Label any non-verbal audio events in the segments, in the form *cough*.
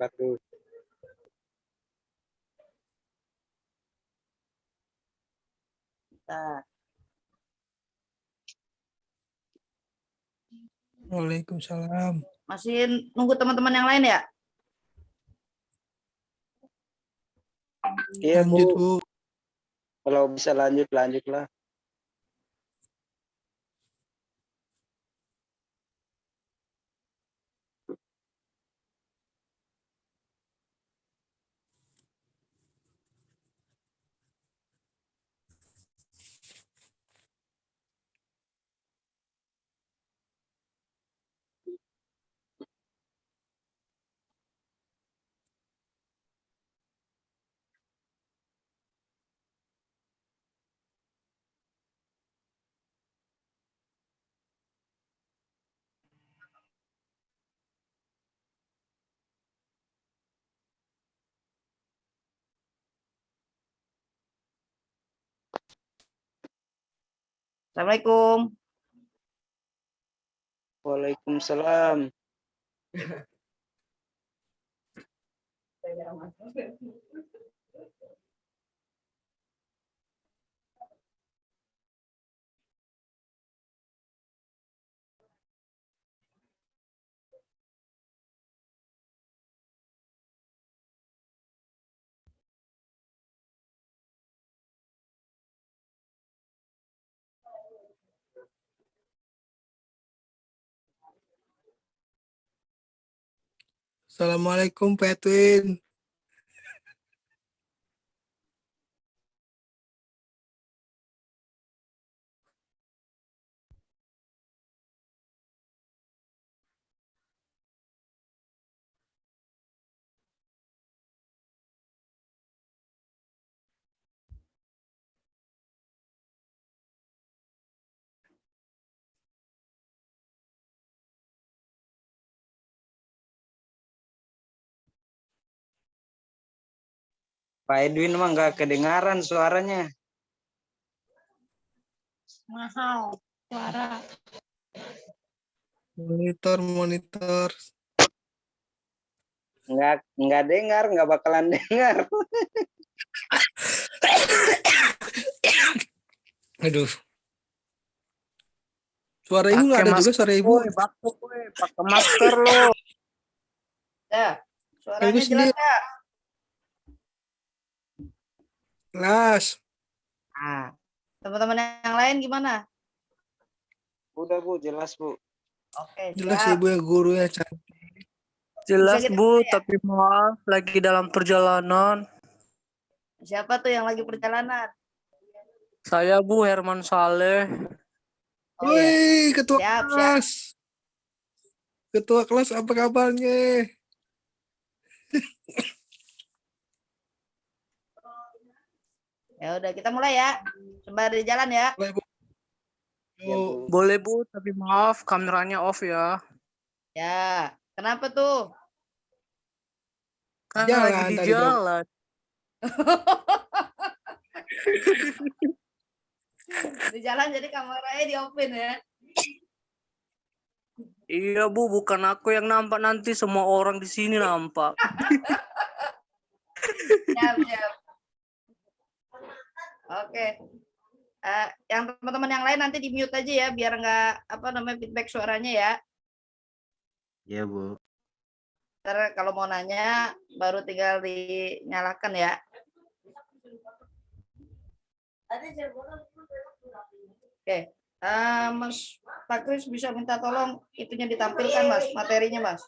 wabarakatuh. Bentar. Waalaikumsalam. Masih nunggu teman-teman yang lain ya? Iya Bu. kalau bisa lanjut lanjutlah. Assalamualaikum. Waalaikumsalam. *laughs* Assalamualaikum, Pak. Pak Edwin mah nggak kedengaran suaranya. mahal suara Monitor, monitor. Nggak nggak dengar, nggak bakalan dengar. Aduh. Suara ibu nggak ada juga suara ibu. Woi, pakai masker lo. Ya, suaranya Ibu jelas ya? Kelas. Nah, teman-teman yang lain gimana? Udah Bu, jelas Bu. Oke, Jelas siap. ibu yang gurunya cantik. Jelas Bu, ya? tapi maaf lagi dalam perjalanan. Siapa tuh yang lagi perjalanan? Saya Bu Herman Saleh. Oh, iya. Woi, ketua Siap, siap. kelas. Ketua kelas apa kabarnya? *laughs* Ya udah kita mulai ya. Sembari jalan ya. Mulai, Bu. Yuk. Bu. Boleh Bu, tapi maaf kameranya off ya. Ya, kenapa tuh? Kan Jalan lagi di jalan. *laughs* Di jalan jadi kameranya di open ya. Iya Bu, bukan aku yang nampak nanti semua orang di sini nampak. *laughs* Siap, siap. Oke. Eh, yang teman-teman yang lain nanti di mute aja ya biar nggak apa namanya feedback suaranya ya. Iya Bu. Ntar kalau mau nanya baru tinggal dinyalakan ya. Oke, eh, Mas Pak Kris bisa minta tolong itunya ditampilkan Mas, materinya Mas.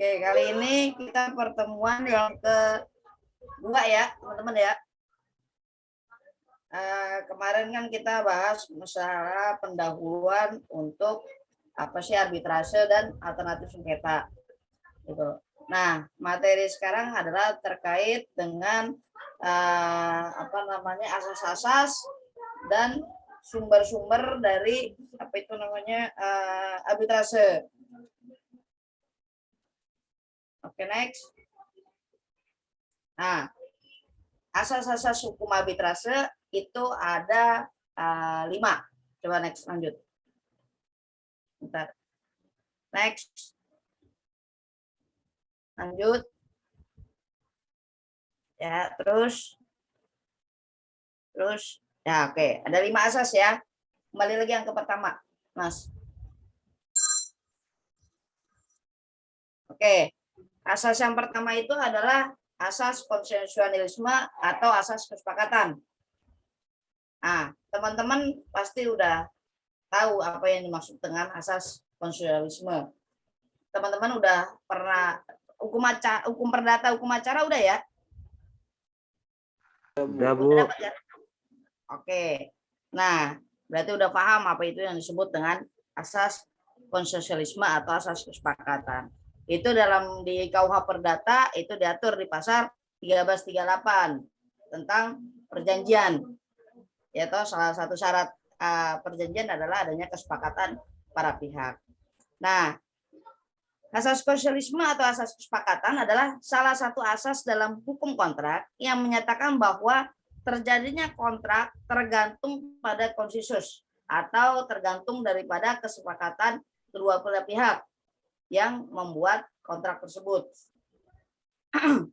Oke, kali ini kita pertemuan yang kedua ya, teman-teman ya. Eh, kemarin kan kita bahas masalah pendahuluan untuk apa sih arbitrase dan alternatif sengketa. Gitu. Nah, materi sekarang adalah terkait dengan eh, apa namanya asas-asas dan sumber-sumber dari apa itu namanya eh, arbitrase. Oke, next. Nah, asas-asas hukum arbitrase itu ada eh, lima. Coba next lanjut. Bentar. Next. Lanjut. Ya, terus. Terus. Ya, oke. Ada lima asas ya. Kembali lagi yang ke pertama, Mas. Oke. Asas yang pertama itu adalah asas konsensualisme atau asas kesepakatan. Nah, teman-teman pasti udah tahu apa yang dimaksud dengan asas konsensualisme. Teman-teman udah pernah hukum acara, hukum perdata, hukum acara udah ya? Udah, Bu. Udah ya? Oke. Nah, berarti udah paham apa itu yang disebut dengan asas konsensualisme atau asas kesepakatan. Itu dalam di KUH Perdata itu diatur di pasal 1338 tentang perjanjian. Yaitu salah satu syarat eh, perjanjian adalah adanya kesepakatan para pihak. Nah, asas konsensualisme atau asas kesepakatan adalah salah satu asas dalam hukum kontrak yang menyatakan bahwa terjadinya kontrak tergantung pada konsensus atau tergantung daripada kesepakatan kedua belah pihak yang membuat kontrak tersebut. *clears throat*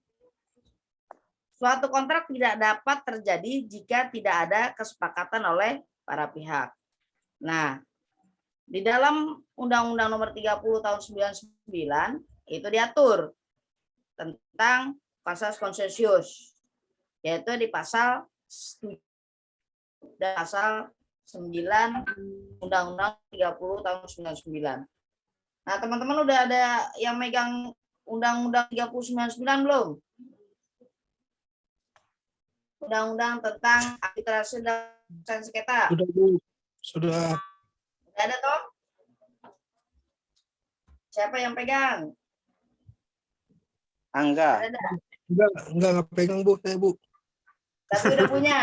Suatu kontrak tidak dapat terjadi jika tidak ada kesepakatan oleh para pihak. Nah, di dalam Undang-Undang Nomor 30 Tahun 99 itu diatur tentang pasal konsensus yaitu di pasal 7 dan pasal 9 Undang-Undang 30 tahun 99. Nah, teman-teman udah ada yang megang Undang-Undang 3099 belum? Undang-Undang tentang arbitrase dan sengketa. Sudah, Bu. Sudah. Udah ada toh? Siapa yang pegang? Angga. Ada. Enggak, enggak, enggak pegang, Bu. Saya, Bu. Tapi udah punya.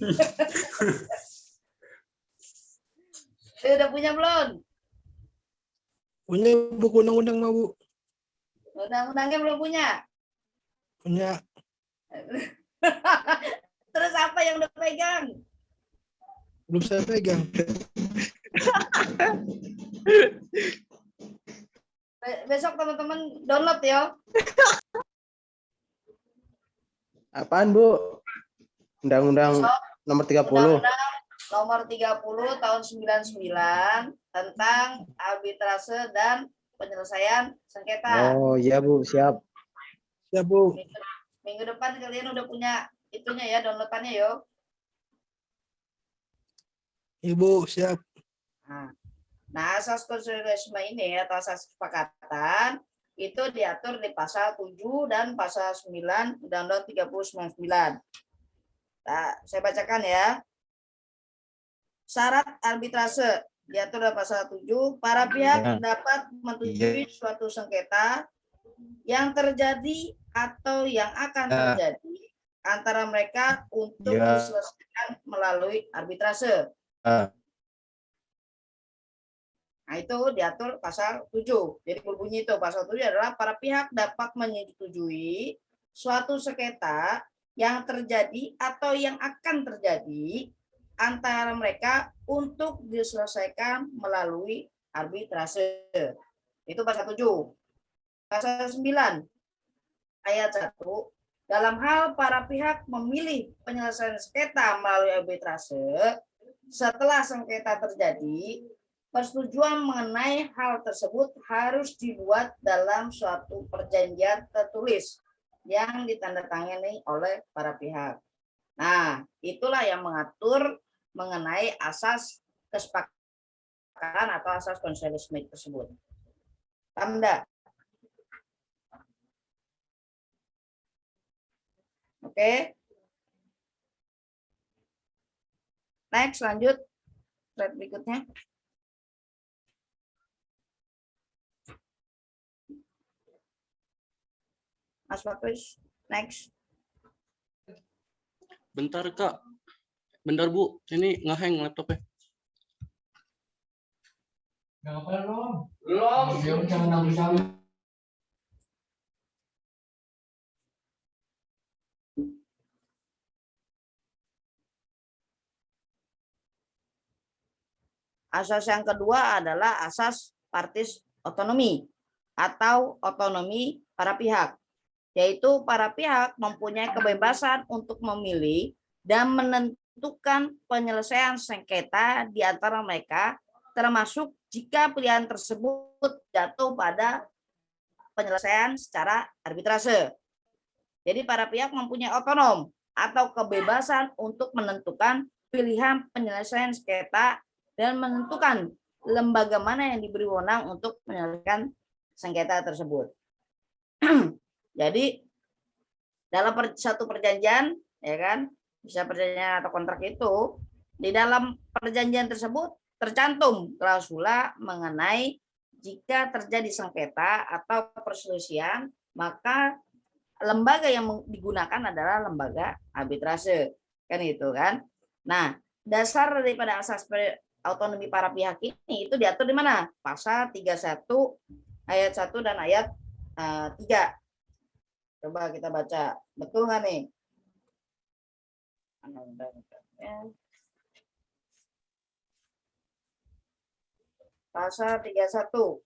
*laughs* Udah punya belum? Punya buku undang-undang, mah, Bu. Undang-undangnya belum punya. Punya. *laughs* Terus apa yang udah pegang? Belum saya pegang. Be- Besok teman-teman download ya. Apaan, Bu? Undang-undang nomor 30. Undang-Undang nomor 30 tahun 99 tentang arbitrase dan penyelesaian sengketa. Oh, iya, Bu. Siap. Ya, Bu. Minggu, minggu depan kalian udah punya itunya ya downloadannya yo. Ibu, siap. Nah, nah asas konsolidasi ini atau asas kesepakatan itu diatur di pasal 7 dan pasal 9 Undang-Undang 3099. Nah, saya bacakan ya. Syarat arbitrase diatur dalam pasal 7, para pihak Ya. dapat menyetujui suatu sengketa yang terjadi atau yang akan Ya. terjadi antara mereka untuk Ya. diselesaikan melalui arbitrase. Ah. Nah, itu diatur pasal 7. Jadi berbunyi itu pasal 7 adalah para pihak dapat menyetujui suatu sengketa yang terjadi atau yang akan terjadi antara mereka untuk diselesaikan melalui arbitrase. Itu pasal 7. Pasal 9 ayat 1 dalam hal para pihak memilih penyelesaian sengketa melalui arbitrase setelah sengketa terjadi persetujuan mengenai hal tersebut harus dibuat dalam suatu perjanjian tertulis yang ditandatangani oleh para pihak. Nah, itulah yang mengatur mengenai asas kesepakatan atau asas konsensusme tersebut. Enggak? Oke. Next, lanjut. Slide berikutnya. Mas Bakris, next. Bentar kak. Bentar Bu, ini ngeheng laptopnya. Gak apa belum? Iya, belum. Belum jangan nangis sama. Asas yang kedua adalah asas partis otonomi atau otonomi para pihak, yaitu para pihak mempunyai kebebasan untuk memilih dan menentukan penyelesaian sengketa di antara mereka, termasuk jika pilihan tersebut jatuh pada penyelesaian secara arbitrase. Jadi para pihak mempunyai otonom atau kebebasan untuk menentukan pilihan penyelesaian sengketa dan menentukan lembaga mana yang diberi wewenang untuk menyelesaikan sengketa tersebut. *clears throat* Jadi dalam satu perjanjian, ya kan, bisa perjanjian atau kontrak itu, di dalam perjanjian tersebut tercantum klausula mengenai jika terjadi sengketa atau perselisihan, maka lembaga yang digunakan adalah lembaga arbitrase. Kan itu kan. Nah, dasar daripada asas autonomi para pihak ini itu diatur di mana? Pasal 31 ayat 1 dan ayat eh, 3. Coba kita baca. Betul nggak nih? Pasal 31.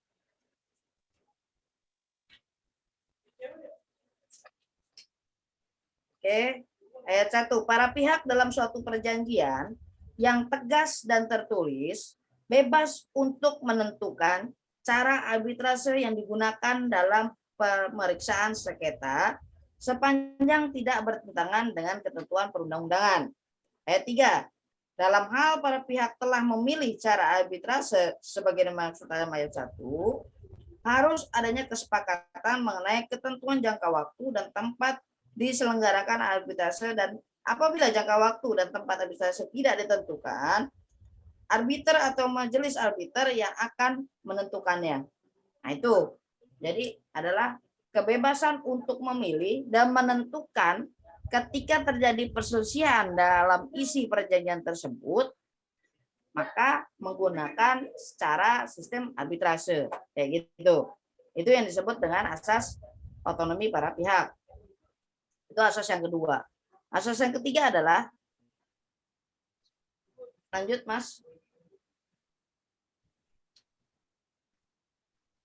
Oke, ayat 1. Para pihak dalam suatu perjanjian yang tegas dan tertulis bebas untuk menentukan cara arbitrase yang digunakan dalam pemeriksaan sengketa sepanjang tidak bertentangan dengan ketentuan perundang-undangan. Ayat 3. Dalam hal para pihak telah memilih cara arbitrase sebagai dimaksud dalam ayat 1, harus adanya kesepakatan mengenai ketentuan jangka waktu dan tempat diselenggarakan arbitrase dan Apabila jangka waktu dan tempat arbitrase tidak ditentukan, arbiter atau majelis arbiter yang akan menentukannya. Nah itu, jadi adalah kebebasan untuk memilih dan menentukan ketika terjadi perselisihan dalam isi perjanjian tersebut, maka menggunakan secara sistem arbitrase kayak gitu. Itu yang disebut dengan asas otonomi para pihak. Itu asas yang kedua. Asas yang ketiga adalah lanjut Mas.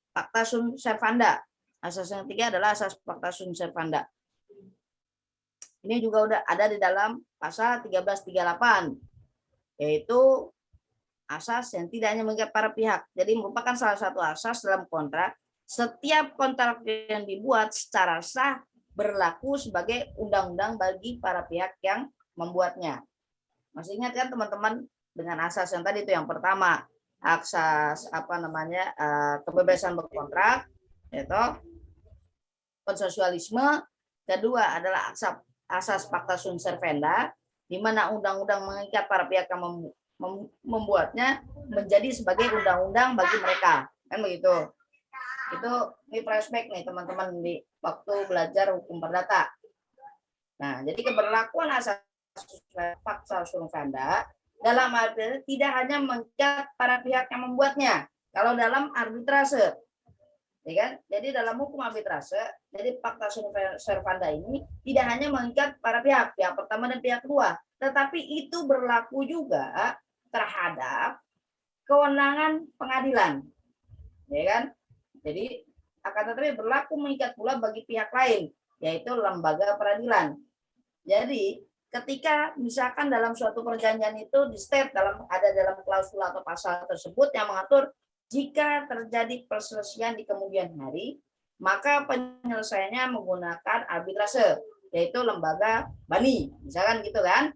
Fakta sun servanda. Asas yang ketiga adalah asas fakta sun servanda. Ini juga udah ada di dalam pasal 1338 yaitu asas yang tidak hanya mengikat para pihak. Jadi merupakan salah satu asas dalam kontrak. Setiap kontrak yang dibuat secara sah berlaku sebagai undang-undang bagi para pihak yang membuatnya. Masih ingat kan teman-teman dengan asas yang tadi itu yang pertama asas apa namanya eh, kebebasan berkontrak, yaitu konsensualisme. Kedua adalah asas asas fakta sunt servanda, di mana undang-undang mengikat para pihak yang membuatnya menjadi sebagai undang-undang bagi mereka, kan begitu. Itu ini flashback nih teman-teman di waktu belajar hukum perdata. Nah, jadi keberlakuan asas fakta survanda dalam arti tidak hanya mengikat para pihak yang membuatnya. Kalau dalam arbitrase, ya kan? Jadi dalam hukum arbitrase, jadi fakta servanda ini tidak hanya mengikat para pihak, pihak pertama dan pihak kedua, tetapi itu berlaku juga terhadap kewenangan pengadilan, ya kan? Jadi akan tetapi berlaku mengikat pula bagi pihak lain, yaitu lembaga peradilan. Jadi ketika misalkan dalam suatu perjanjian itu di state dalam ada dalam klausul atau pasal tersebut yang mengatur jika terjadi perselisihan di kemudian hari, maka penyelesaiannya menggunakan arbitrase, yaitu lembaga bani, misalkan gitu kan.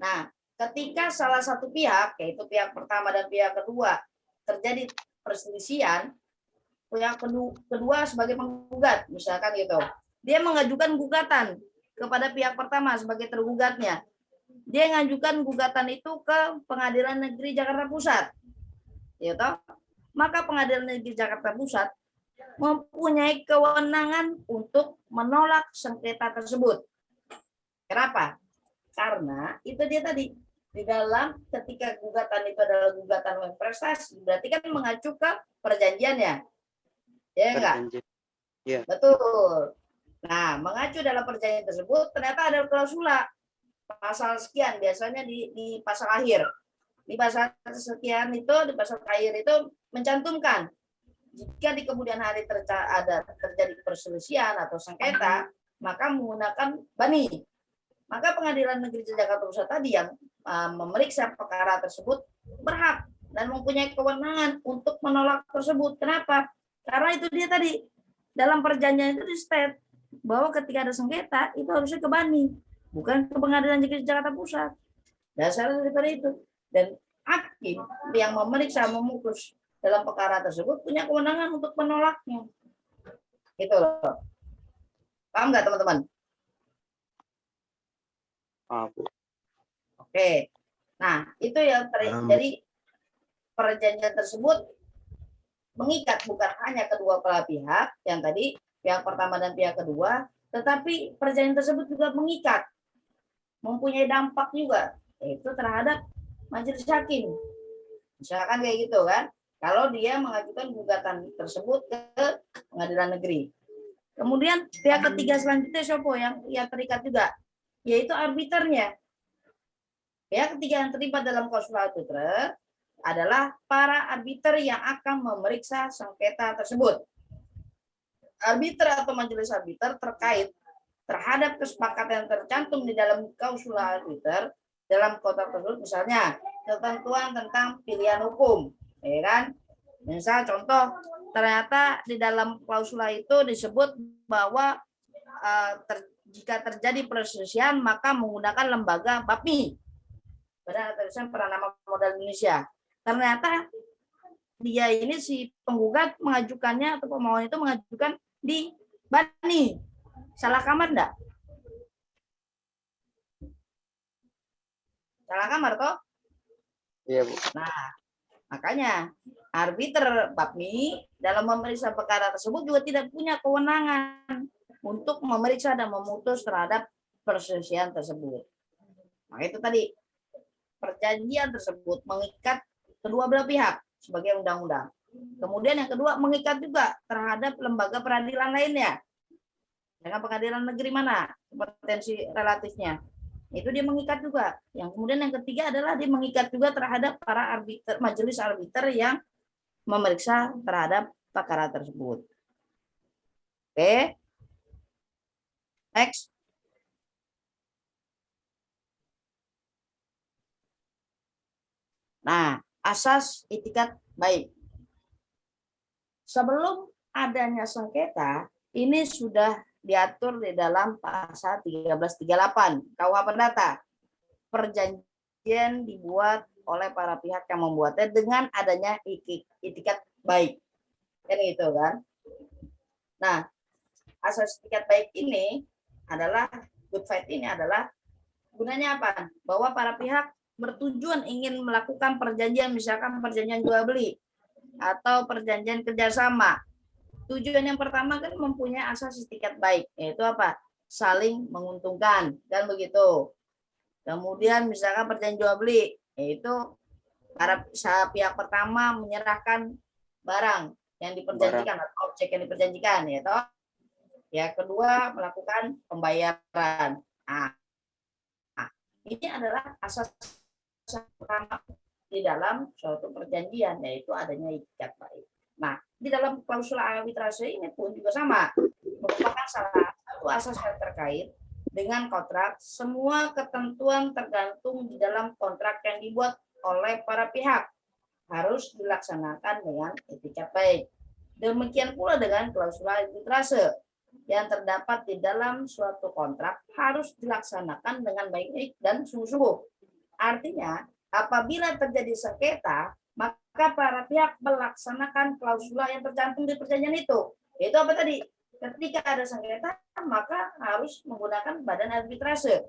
Nah, ketika salah satu pihak, yaitu pihak pertama dan pihak kedua, terjadi perselisihan, yang kedua sebagai penggugat misalkan gitu. Dia mengajukan gugatan kepada pihak pertama sebagai tergugatnya. Dia mengajukan gugatan itu ke pengadilan negeri Jakarta Pusat ya toh maka pengadilan negeri Jakarta Pusat mempunyai kewenangan untuk menolak sengketa tersebut kenapa karena itu dia tadi di dalam ketika gugatan itu adalah gugatan prestasi berarti kan mengacu ke perjanjiannya Ya enggak? Ya. Betul. Nah, mengacu dalam perjanjian tersebut ternyata ada klausula pasal sekian biasanya di, di pasal akhir. Di pasal sekian itu di pasal akhir itu mencantumkan. Jika di kemudian hari ada terjadi perselisihan atau sengketa maka menggunakan bani. Maka pengadilan negeri Jakarta Pusat tadi yang uh, memeriksa perkara tersebut berhak dan mempunyai kewenangan untuk menolak tersebut. Kenapa? Karena itu dia tadi dalam perjanjian itu di state bahwa ketika ada sengketa itu harusnya ke bani bukan ke pengadilan negeri Jakarta Pusat. Dasar daripada itu dan hakim yang memeriksa memutus dalam perkara tersebut punya kewenangan untuk menolaknya. Itu loh. Paham nggak teman-teman? Oke. Nah itu yang ter- Paham. jadi perjanjian tersebut mengikat bukan hanya kedua belah pihak yang tadi pihak pertama dan pihak kedua tetapi perjanjian tersebut juga mengikat mempunyai dampak juga yaitu terhadap majelis hakim. Misalkan kayak gitu kan. Kalau dia mengajukan gugatan tersebut ke pengadilan negeri. Kemudian pihak ketiga selanjutnya Sopo yang yang terikat juga. Yaitu arbiternya. Pihak ketiga yang terlibat dalam klausul arbiter adalah para arbiter yang akan memeriksa sengketa tersebut. Arbiter atau majelis arbiter terkait terhadap kesepakatan yang tercantum di dalam klausul arbiter dalam kontrak tersebut misalnya ketentuan tentang pilihan hukum ya kan? Misal contoh ternyata di dalam klausula itu disebut bahwa eh, ter- jika terjadi perselisihan maka menggunakan lembaga BAPMI Badan Tulisan Peranama Modal Indonesia. Ternyata dia ini si penggugat mengajukannya atau pemohon itu mengajukan di BANI. Salah kamar enggak salah kamar toh Iya, Bu. Nah, makanya arbiter BAPMI dalam memeriksa perkara tersebut juga tidak punya kewenangan untuk memeriksa dan memutus terhadap perselisihan tersebut. Nah, itu tadi perjanjian tersebut mengikat kedua belah pihak sebagai undang-undang. Kemudian yang kedua mengikat juga terhadap lembaga peradilan lainnya. Dengan pengadilan negeri mana kompetensi relatifnya itu dia mengikat juga. Yang kemudian yang ketiga adalah dia mengikat juga terhadap para arbiter, majelis arbiter yang memeriksa terhadap perkara tersebut. Oke. Next. Nah, asas itikat baik. Sebelum adanya sengketa, ini sudah diatur di dalam pasal 1338 KUH Perdata. Perjanjian dibuat oleh para pihak yang membuatnya dengan adanya itikat baik. Kan gitu kan? Nah, asas itikat baik ini adalah good faith ini adalah gunanya apa? Bahwa para pihak bertujuan ingin melakukan perjanjian misalkan perjanjian jual beli atau perjanjian kerjasama tujuan yang pertama kan mempunyai asas etikat baik yaitu apa? Saling menguntungkan dan begitu? Kemudian misalkan perjanjian jual beli yaitu para pihak pertama menyerahkan barang yang diperjanjikan atau objek yang diperjanjikan ya toh? Ya kedua melakukan pembayaran. Nah, ini adalah asas pertama di dalam suatu perjanjian yaitu adanya etikat baik. Nah, di dalam klausul arbitrase ini pun juga sama, merupakan salah satu asas yang terkait dengan kontrak. Semua ketentuan tergantung di dalam kontrak yang dibuat oleh para pihak harus dilaksanakan dengan etikat baik. Demikian pula dengan klausul arbitrase yang terdapat di dalam suatu kontrak harus dilaksanakan dengan baik-baik dan sungguh-sungguh. Artinya, apabila terjadi sengketa, maka para pihak melaksanakan klausula yang tercantum di perjanjian itu. Itu apa tadi? Ketika ada sengketa, maka harus menggunakan badan arbitrase.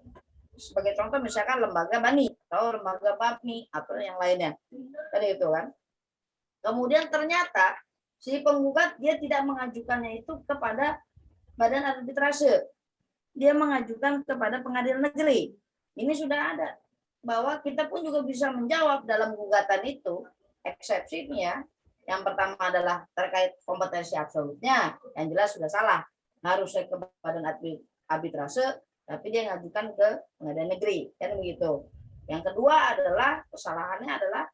Sebagai contoh misalkan lembaga bani atau lembaga BAPMI atau yang lainnya. Tadi itu kan. Kemudian ternyata si penggugat dia tidak mengajukannya itu kepada badan arbitrase. Dia mengajukan kepada pengadilan negeri. Ini sudah ada bahwa kita pun juga bisa menjawab dalam gugatan itu eksepsinya yang pertama adalah terkait kompetensi absolutnya. Yang jelas sudah salah. Harusnya ke badan arbit- arbitrase tapi dia ngajukan ke pengadilan negeri. Kan begitu. Yang kedua adalah kesalahannya adalah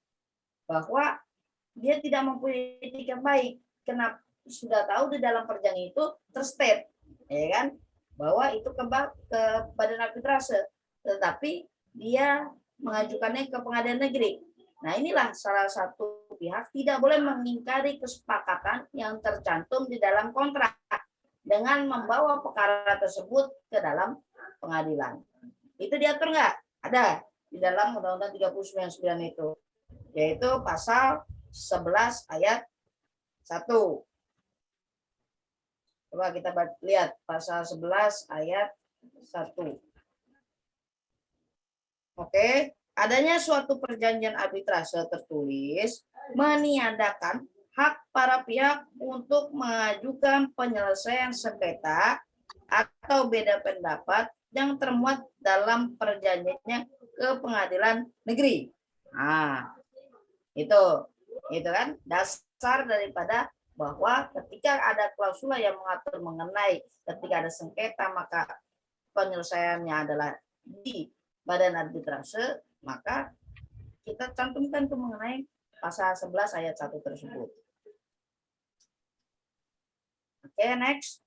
bahwa dia tidak mempunyai etika baik. Kenapa? Sudah tahu di dalam perjanjian itu terstate, ya kan, bahwa itu ke, ke badan arbitrase, tetapi dia mengajukannya ke pengadilan negeri. Nah inilah salah satu pihak tidak boleh mengingkari kesepakatan yang tercantum di dalam kontrak dengan membawa perkara tersebut ke dalam pengadilan. Itu diatur nggak? Ada di dalam Undang-Undang 399 itu, yaitu pasal 11 ayat 1. Coba kita lihat pasal 11 ayat 1. Oke, adanya suatu perjanjian arbitrase tertulis meniadakan hak para pihak untuk mengajukan penyelesaian sengketa atau beda pendapat yang termuat dalam perjanjiannya ke pengadilan negeri. Nah, itu itu kan dasar daripada bahwa ketika ada klausula yang mengatur mengenai ketika ada sengketa maka penyelesaiannya adalah di badan arbitrase maka kita cantumkan tuh mengenai pasal 11 ayat 1 tersebut. Oke, next.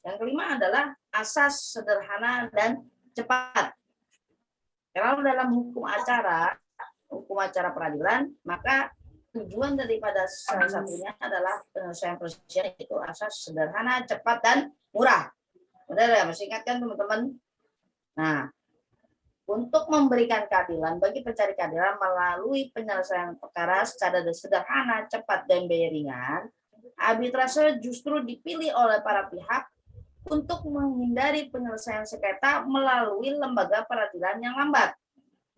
Yang kelima adalah asas sederhana dan cepat. Kalau dalam hukum acara, hukum acara peradilan, maka tujuan daripada salah satunya adalah penyelesaian perselisihan itu asas sederhana, cepat, dan murah. Benar ya, masih ingat kan teman-teman? Nah, untuk memberikan keadilan bagi pencari keadilan melalui penyelesaian perkara secara sederhana, cepat, dan biaya ringan, arbitrase justru dipilih oleh para pihak untuk menghindari penyelesaian sengketa melalui lembaga peradilan yang lambat,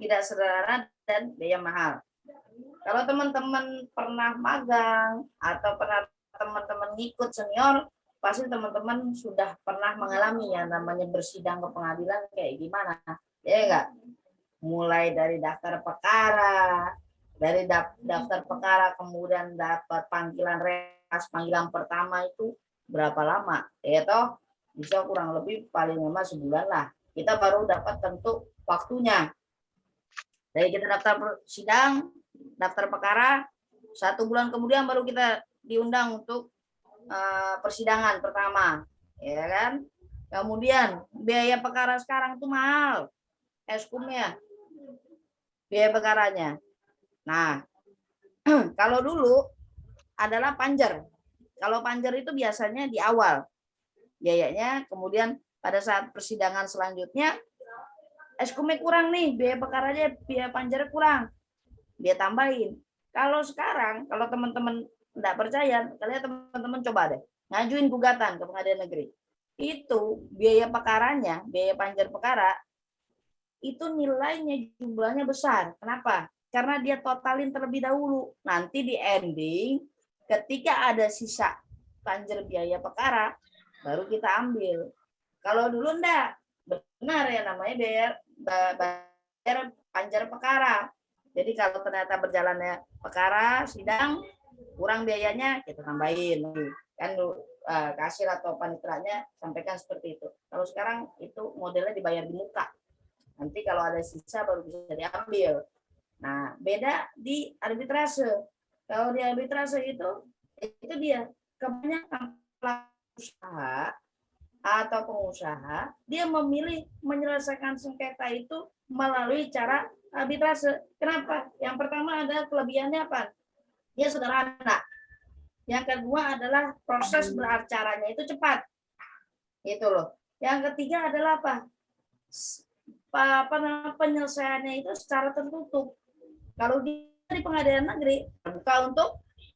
tidak sederhana, dan biaya mahal. Kalau teman-teman pernah magang atau pernah teman-teman ngikut senior, pasti teman-teman sudah pernah mengalami yang namanya bersidang ke pengadilan kayak gimana. Ya enggak? Mulai dari daftar perkara, dari daftar perkara kemudian dapat panggilan res, panggilan pertama itu berapa lama? Ya toh bisa kurang lebih paling lama sebulan lah. Kita baru dapat tentu waktunya. Dari kita daftar sidang, daftar perkara, satu bulan kemudian baru kita diundang untuk eh, persidangan pertama, ya kan? Kemudian biaya perkara sekarang tuh mahal, eskumnya, biaya perkaranya. Nah, *clears throat* kalau dulu adalah panjer. Kalau panjer itu biasanya di awal biayanya, kemudian pada saat persidangan selanjutnya eskumnya kurang nih, biaya perkaranya, biaya panjernya kurang, dia tambahin. Kalau sekarang, kalau teman-teman tidak percaya, kalian teman-teman coba deh, ngajuin gugatan ke pengadilan negeri. Itu biaya perkaranya, biaya panjer perkara, itu nilainya jumlahnya besar. Kenapa? Karena dia totalin terlebih dahulu. Nanti di ending, ketika ada sisa panjer biaya perkara, baru kita ambil. Kalau dulu enggak, benar ya namanya ba- bayar panjar perkara. Jadi kalau ternyata berjalannya perkara sidang kurang biayanya kita tambahin kan eh, kasir atau panitranya sampaikan seperti itu. Kalau sekarang itu modelnya dibayar di muka. Nanti kalau ada sisa baru bisa diambil. Nah, beda di arbitrase. Kalau di arbitrase itu itu dia kebanyakan usaha atau pengusaha dia memilih menyelesaikan sengketa itu melalui cara arbitrase. Kenapa? Yang pertama ada kelebihannya apa? Dia sederhana. Yang kedua adalah proses beracaranya itu cepat. Itu loh. Yang ketiga adalah apa? Apa penyelesaiannya itu secara tertutup. Kalau di di pengadilan negeri terbuka untuk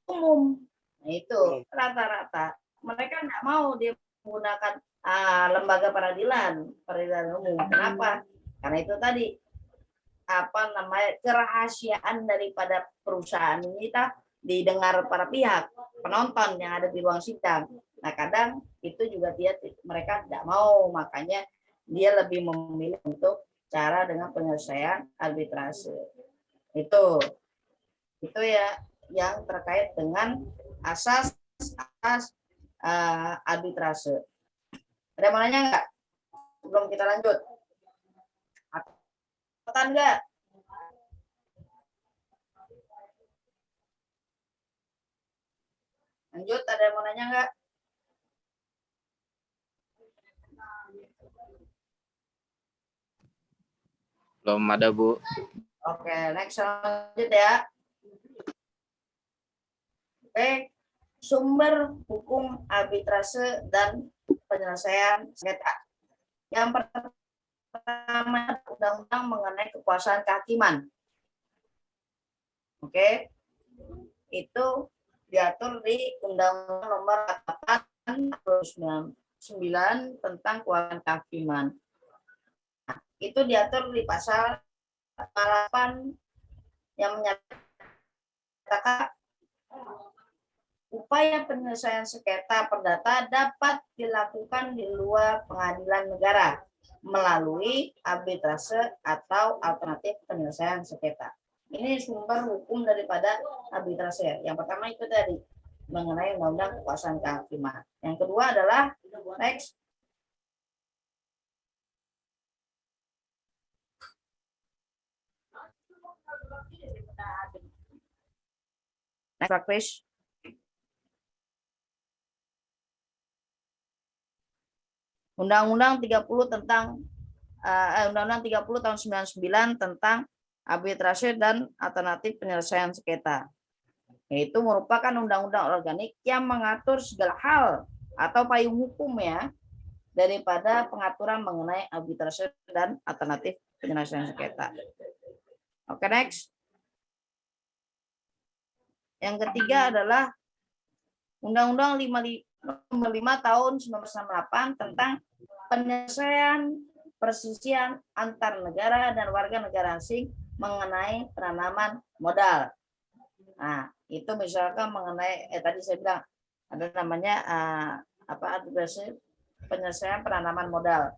umum. Nah, itu rata-rata mereka nggak mau dia menggunakan ah, lembaga peradilan peradilan umum. Kenapa? Karena itu tadi apa namanya kerahasiaan daripada perusahaan ini tak didengar para pihak penonton yang ada di ruang sidang. Nah kadang itu juga dia mereka tidak mau makanya dia lebih memilih untuk cara dengan penyelesaian arbitrase itu itu ya yang terkait dengan asas asas eh, arbitrase. Ada mau nanya nggak? Sebelum kita lanjut. Catatan enggak? Lanjut, ada yang mau nanya enggak? Belum ada, Bu. Oke, next lanjut ya. Oke, sumber hukum arbitrase dan penyelesaian sengketa. Yang pertama, undang-undang mengenai kekuasaan kehakiman. Oke, itu diatur di Undang-Undang Nomor 8 9 tentang kekuasaan kehakiman. Nah, itu diatur di pasal 8 yang menyatakan upaya penyelesaian sengketa perdata dapat dilakukan di luar pengadilan negara melalui arbitrase atau alternatif penyelesaian sengketa. Ini sumber hukum daripada arbitrase. Yang pertama itu tadi mengenai undang-undang kekuasaan kehakiman. Yang kedua adalah next Next, Chris. Undang-Undang 30 tentang eh, Undang-Undang 30 tahun 99 tentang arbitrase dan alternatif penyelesaian sengketa. Yaitu merupakan undang-undang organik yang mengatur segala hal atau payung hukum ya daripada pengaturan mengenai arbitrase dan alternatif penyelesaian sengketa. Oke, next. Yang ketiga adalah Undang-Undang 55 tahun 1968 tentang penyelesaian persisian antar negara dan warga negara asing mengenai penanaman modal. Nah, itu misalkan mengenai eh tadi saya bilang ada namanya uh, apa arbitrase penyelesaian penanaman modal.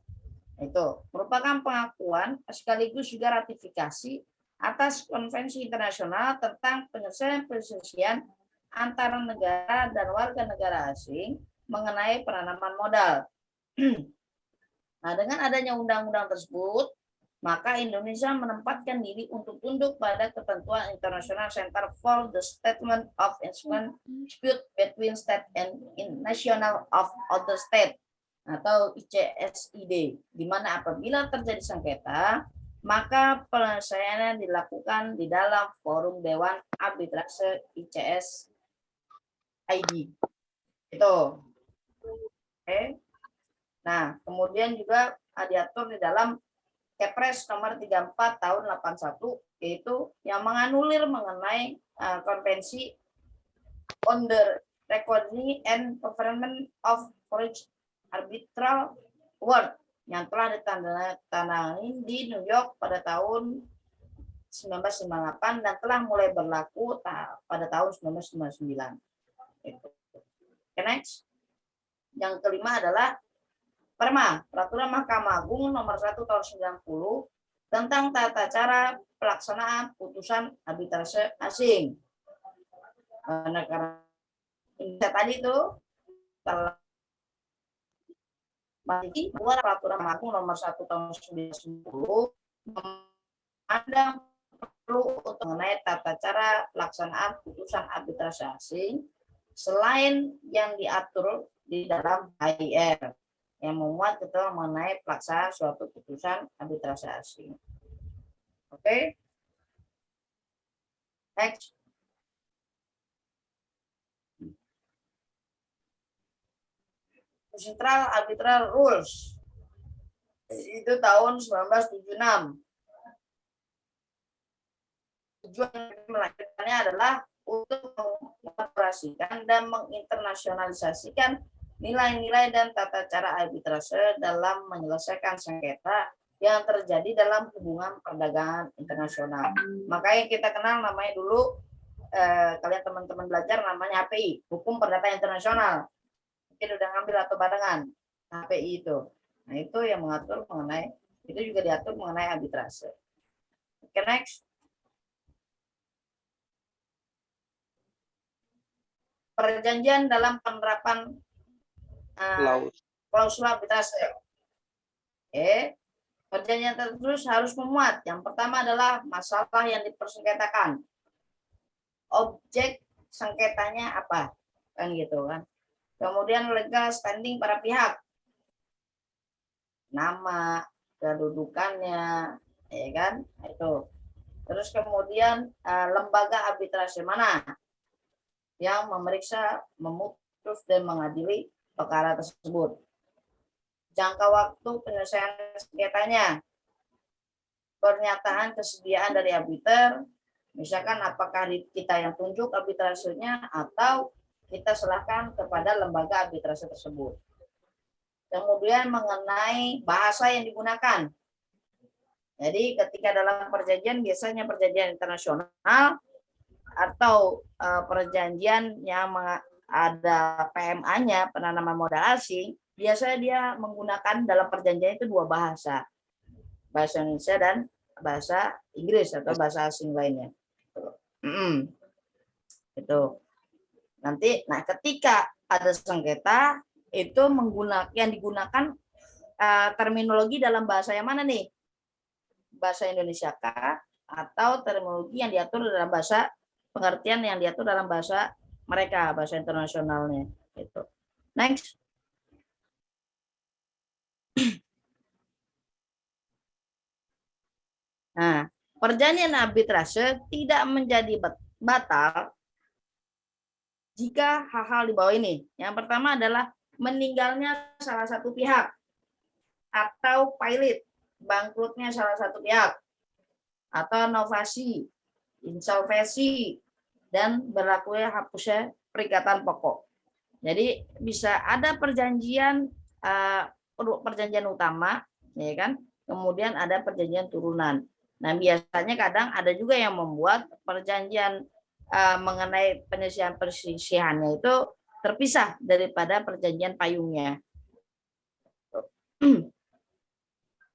Itu merupakan pengakuan sekaligus juga ratifikasi atas konvensi internasional tentang penyelesaian persisian antara negara dan warga negara asing mengenai penanaman modal. *clears throat* Nah, dengan adanya undang-undang tersebut, maka Indonesia menempatkan diri untuk tunduk pada ketentuan International Center for the Statement of Dispute Between State and National of Other State atau ICSID, di mana apabila terjadi sengketa, maka penyelesaiannya dilakukan di dalam forum Dewan Arbitrase ICS ID. Itu. Oke. Nah, kemudian juga diatur di dalam Kepres nomor 34 tahun 81 yaitu yang menganulir mengenai uh, konvensi on the recording and performance of foreign arbitral award yang telah ditandatangani di New York pada tahun 1958 dan telah mulai berlaku pada tahun 1999. Itu. Okay, next. Yang kelima adalah Perma, Peraturan Mahkamah Agung nomor 1 tahun 90 tentang tata cara pelaksanaan putusan arbitrase asing. Negara Indonesia tadi itu masih keluar peraturan Agung nomor 1 tahun 90 memandang perlu untuk mengenai tata cara pelaksanaan putusan arbitrase asing selain yang diatur di dalam HIR yang memuat ketentuan mengenai pelaksanaan suatu putusan arbitrase asing. Oke. Okay. Next. Central Arbitral Rules. Itu tahun 1976. Tujuan melahirkannya adalah untuk mengoperasikan dan menginternasionalisasikan nilai-nilai dan tata cara arbitrase dalam menyelesaikan sengketa yang terjadi dalam hubungan perdagangan internasional. Makanya kita kenal namanya dulu eh, kalian teman-teman belajar namanya HPI, Hukum Perdata Internasional. Mungkin udah ngambil atau barengan HPI itu. Nah, itu yang mengatur mengenai itu juga diatur mengenai arbitrase. Oke, okay, next. Perjanjian dalam penerapan klausul arbitrase. Eh, perjanjian tertulis harus memuat. Yang pertama adalah masalah yang dipersengketakan. Objek sengketanya apa? Kan gitu kan. Kemudian legal standing para pihak. Nama, kedudukannya, ya kan? Itu. Terus kemudian eh, lembaga arbitrase mana yang memeriksa, memutus dan mengadili perkara tersebut. Jangka waktu penyelesaian sengketanya. Pernyataan kesediaan dari arbiter, misalkan apakah kita yang tunjuk arbitrasenya atau kita serahkan kepada lembaga arbitrase tersebut. Kemudian mengenai bahasa yang digunakan. Jadi ketika dalam perjanjian biasanya perjanjian internasional atau eh, perjanjian yang ada PMA-nya penanaman modal asing, biasanya dia menggunakan dalam perjanjian itu dua bahasa. Bahasa Indonesia dan bahasa Inggris atau bahasa asing lainnya. Mm. Itu. Nanti nah ketika ada sengketa itu menggunakan yang digunakan eh, terminologi dalam bahasa yang mana nih? Bahasa Indonesia kah atau terminologi yang diatur dalam bahasa pengertian yang diatur dalam bahasa mereka, bahasa internasionalnya gitu. Next. *clears throat* Nah, perjanjian arbitrase tidak menjadi bat- batal jika hal-hal di bawah ini. Yang pertama adalah meninggalnya salah satu pihak atau pilot, bangkrutnya salah satu pihak atau novasi, insolvensi dan berlakunya hapusnya perikatan pokok. Jadi bisa ada perjanjian eh, perjanjian utama, ya kan? Kemudian ada perjanjian turunan. Nah, biasanya kadang ada juga yang membuat perjanjian eh, mengenai penyelesaian persisihannya itu terpisah daripada perjanjian payungnya. *clears throat*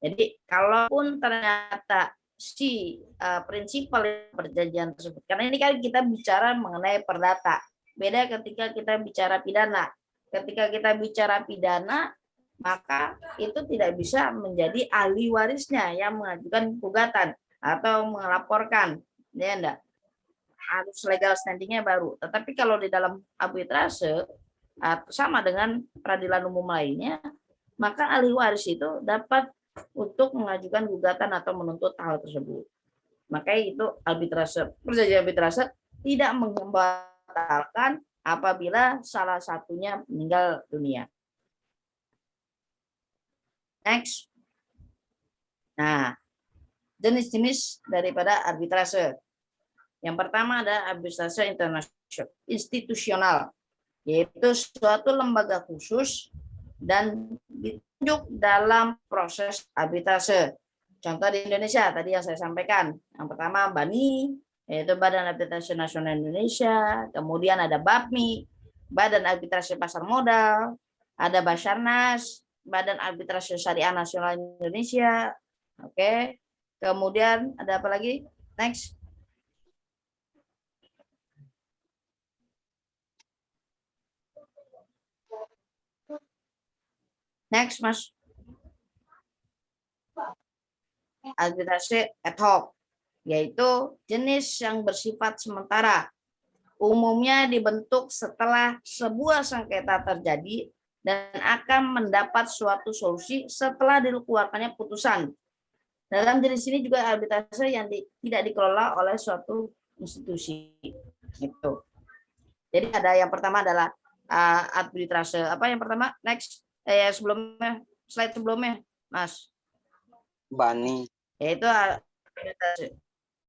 Jadi, kalaupun ternyata si eh, prinsipal perjanjian tersebut, karena ini kan kita bicara mengenai perdata, beda ketika kita bicara pidana. Ketika kita bicara pidana, maka itu tidak bisa menjadi ahli warisnya yang mengajukan gugatan atau melaporkan. Ya enggak? Harus legal standingnya baru. Tetapi kalau di dalam arbitrase sama dengan peradilan umum lainnya maka ahli waris itu dapat untuk mengajukan gugatan atau menuntut hal tersebut makanya itu arbitrase perjanjian arbitrase tidak membatalkan apabila salah satunya meninggal dunia Next. Nah, jenis-jenis daripada arbitrase. Yang pertama ada arbitrase internasional institusional, yaitu suatu lembaga khusus dan ditunjuk dalam proses arbitrase. Contoh di Indonesia tadi yang saya sampaikan. Yang pertama BANI, yaitu Badan Arbitrase Nasional Indonesia. Kemudian ada BAPMI, Badan Arbitrase Pasar Modal. Ada Basarnas, Badan Arbitrase Syariah Nasional Indonesia. Oke. Kemudian ada apa lagi? Next. Next, Mas. Arbitrase ad hoc, yaitu jenis yang bersifat sementara. Umumnya dibentuk setelah sebuah sengketa terjadi dan akan mendapat suatu solusi setelah dikeluarkannya putusan. Dalam jenis ini juga arbitrase yang di- tidak dikelola oleh suatu institusi. Itu. Jadi ada yang pertama adalah uh, arbitrase. Apa yang pertama? Next. Eh, sebelumnya, slide sebelumnya, Mas. Bani. Yaitu arbitrase.